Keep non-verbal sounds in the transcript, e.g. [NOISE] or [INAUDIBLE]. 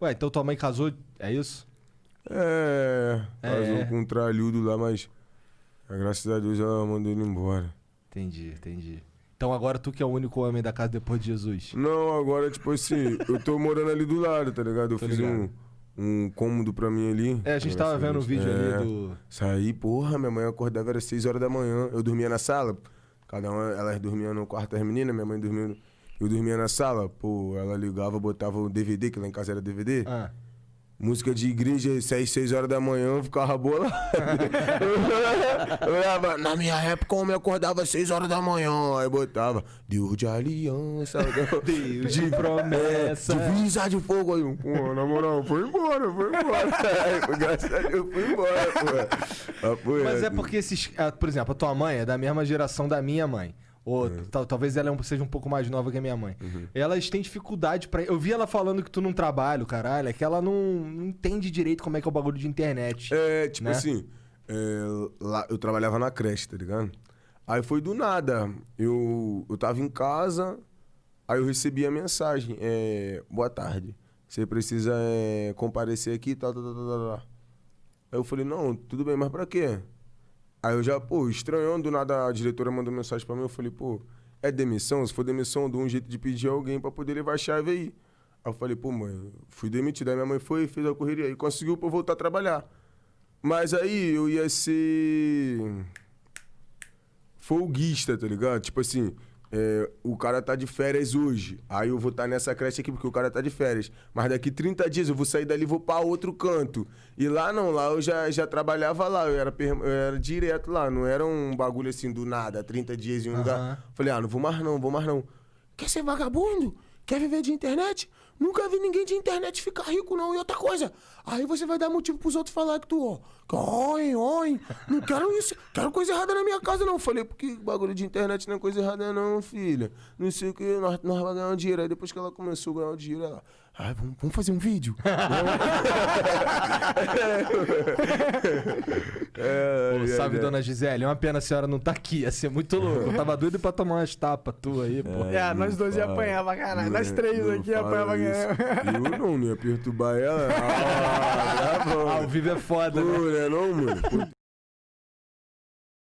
Ué, então tua mãe casou, é isso? É, casou É. com um tralhudo lá, mas graças a Deus ela mandou ele embora. Entendi, entendi. Então agora tu que é o único homem da casa depois de Jesus. Não, agora, tipo assim, eu tô morando ali do lado, tá ligado? Eu Tô fiz ligado. um, um cômodo pra mim ali. É, a gente tava vendo o Deus. vídeo É. ali do. Saí, porra, minha mãe acordava, era 6 horas da manhã. Eu dormia na sala. Cada uma, elas dormiam no quarto das meninas, minha mãe dormia. no- Eu dormia na sala, pô, ela ligava, botava o DVD, que lá em casa era DVD. Ah. Música de igreja, 6, 6 horas da manhã, eu ficava [LAUGHS] eu olhava, na minha época, o homem acordava às 6 horas da manhã. Aí botava, Deus de aliança, Deus de promessa. divisa de fogo. Aí, eu, pô, na moral, foi embora, foi embora. [LAUGHS] Graças a Deus, foi embora, pô. Pô, Mas é porque esses. ah, Por exemplo, a tua mãe é da mesma geração da minha mãe. Ou tal- talvez ela é seja um pouco mais nova que a minha mãe. Elas têm dificuldade pra. Eu vi ela falando que tu não trabalha, caralho. É que ela não, não entende direito como é que é o bagulho de internet. É, tipo né? assim, é, lá, eu trabalhava na creche, tá ligado? Aí foi do nada. Eu, eu tava em casa, aí eu recebi a mensagem. É, Boa tarde. Você precisa é, comparecer aqui e tal, tal, tal, tal, tal. Aí eu falei, não, tudo bem, mas pra quê? Aí eu já, pô, estranhando, do nada a diretora mandou mensagem pra mim, eu falei, pô, é demissão? Se for demissão, dou um jeito de pedir alguém pra poder levar a chave aí. Aí eu falei, pô, mãe, fui demitido. Aí minha mãe foi, fez a correria e conseguiu pra eu voltar a trabalhar. Mas aí eu ia ser folguista, tá ligado? Tipo assim, é, o cara tá de férias hoje. Aí eu vou estar nessa creche aqui porque o cara tá de férias. Mas daqui 30 dias eu vou sair dali e vou pra outro canto. E lá não, lá eu já, já trabalhava lá, eu era, eu era direto lá, não era um bagulho assim do nada, 30 dias em um Aham. lugar. Falei, ah, não vou mais não, vou mais não. Quer ser vagabundo? Quer viver de internet? Nunca vi ninguém de internet ficar rico, não. E outra coisa, aí você vai dar motivo pros outros falar que tu, ó, oi, oi, não quero isso, quero coisa errada na minha casa, não. Falei, porque bagulho de internet não é coisa errada, não, filha. Não sei o que, nós, nós vamos ganhar um dinheiro. Aí depois que ela começou a ganhar o dinheiro, ela, ai, vamos, vamos fazer um vídeo. é, [LAUGHS] Pô, é, salve, é. dona Gisele. É uma pena a senhora não tá aqui. Ia ser muito louco. Eu tava doido pra tomar umas tapas tua aí, pô. É, não nós dois ia apanhar pra caralho. Nós é- três aqui fala apanhava isso. ganhar. Eu não, não ia perturbar ela. [LAUGHS] Ah, tá bom. Ao vivo é foda, né? Pô, né, não, mano? Pô,